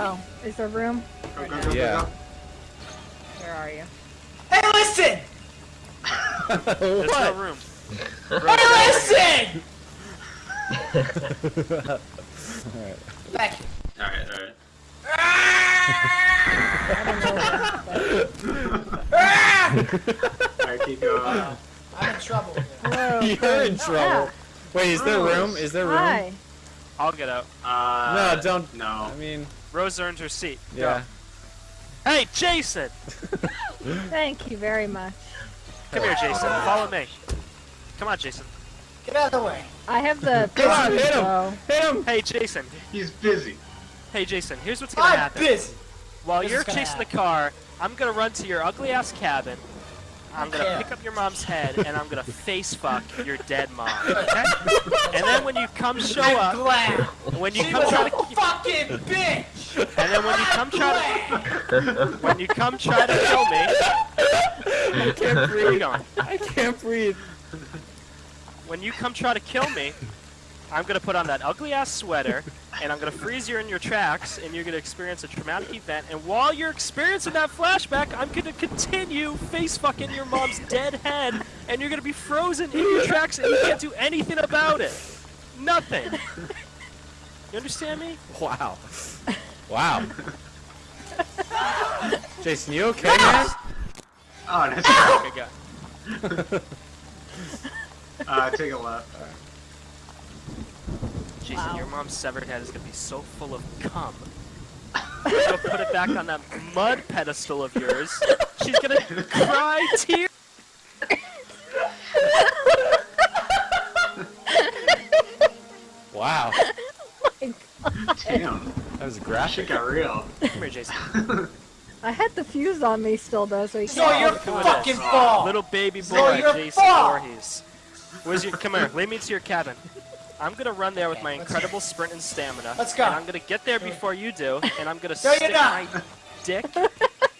Oh, is there room? Go, go, go, Yeah. go, Where are you? Hey, listen! There's no what? room. Hey, listen! Thank you. go. Alright, alright. Alright, keep going. I'm in trouble here. Hello. You're in friend. trouble. Wait, is there room? Is there room? Hi. I'll get out. Uh, No, don't. No. I mean, Rose earned her seat. Go. yeah. Hey, Jason! Thank you very much. Come here, Jason. Follow me. Come on, Jason. Get out of the way. I have the Come on, hit him. though. Hit him. Hey, Jason. He's busy. Hey, Jason. Here's what's gonna I'm happen. busy. While This you're is gonna chasing the car, I'm gonna run to your ugly ass cabin. I'm gonna Okay. pick up your mom's head and I'm gonna face fuck your dead mom. And then when you come show I'm up, glad. when you She come was try a to, fucking bitch. and then when you come try to, when you come try to kill me, I can't breathe. I can't breathe. When you come try to kill me, I'm gonna put on that ugly ass sweater, and I'm gonna freeze you in your tracks, and you're gonna experience a traumatic event. And while you're experiencing that flashback, I'm gonna continue face fucking your mom's dead head, and you're gonna be frozen in your tracks, and you can't do anything about it. Nothing. You understand me? Wow. Wow. Jason, you okay, man? Oh, nice. Okay, go. uh, take a left. Jason, your mom's severed head is gonna be so full of cum. You'll put it back on that mud pedestal of yours. She's gonna cry tears. Wow. Damn. That was Shit graphic. got real. Come here, Jason. I had the fuse on me still, though, so he It's all can't. your Look who fucking is. fault. Little baby boy, your Jason fault. Voorhees. Where's your? Come here. Lead me to your cabin. I'm gonna run there with my incredible sprint and stamina. Let's go. And I'm gonna get there before you do, and I'm gonna No, you're stick my dick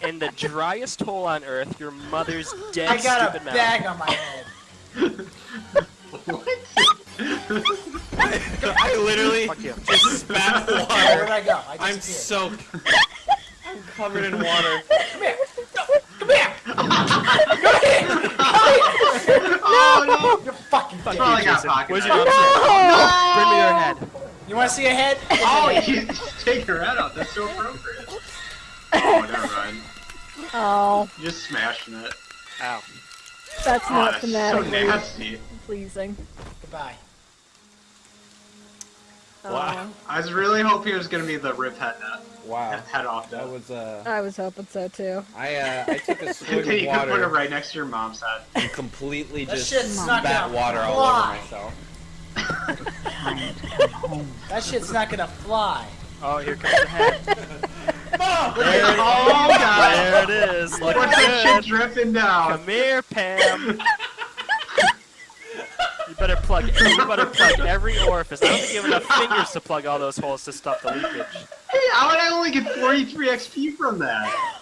in the driest hole on earth, your mother's dead I got stupid a mouth. bag on my head. what? I literally Fuck you. just spat water. Where'd. I go? I I'm disappeared. soaked. I'm covered in water. Come here. Come here. Oh no! You're fucking Fuck dead. Probably you, got Jason. Where's knife. your mom's head? Bring me your head. You want to see a head? Oh, you take her head out. That's so appropriate. Oh, never mind. Oh, You're just smashing it. Ow. that's Oh, not ah, that's so nasty. pleasing. Goodbye. Wow. I was really hoping it was gonna be the rip head net. Wow. Head off That was uh. I was hoping so, too. I uh. I took a And swig then of you can put it right next to your mom's head. and completely That just shit's not spat gonna water all over myself. That shit's not gonna fly. Oh, here comes the head. Oh god! There it is. Looking What's that shit dripping down? Come here, Pam. Better plug. You better plug every orifice. I don't think you have enough fingers to plug all those holes to stop the leakage. Hey, how I only get 43 XP from that?